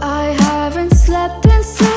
I haven't slept in so